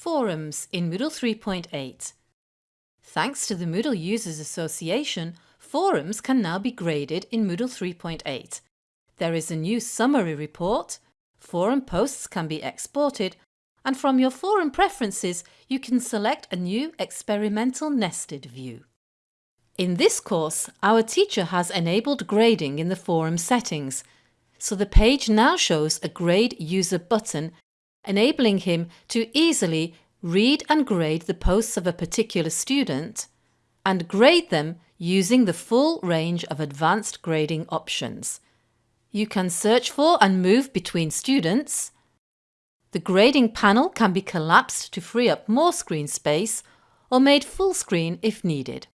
Forums in Moodle 3.8 Thanks to the Moodle Users Association, forums can now be graded in Moodle 3.8. There is a new summary report, forum posts can be exported, and from your forum preferences you can select a new experimental nested view. In this course, our teacher has enabled grading in the forum settings, so the page now shows a Grade User button enabling him to easily read and grade the posts of a particular student and grade them using the full range of advanced grading options. You can search for and move between students. The grading panel can be collapsed to free up more screen space or made full screen if needed.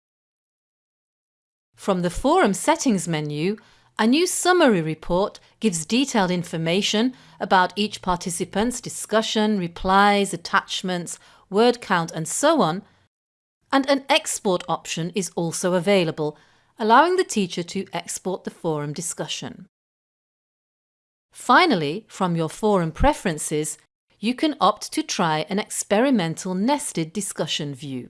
From the Forum Settings menu, a new summary report gives detailed information about each participant's discussion, replies, attachments, word count and so on, and an export option is also available, allowing the teacher to export the forum discussion. Finally, from your forum preferences, you can opt to try an experimental nested discussion view.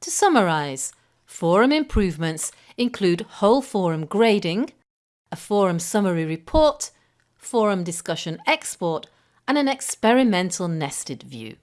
To summarise, Forum improvements include whole forum grading, a forum summary report, forum discussion export and an experimental nested view.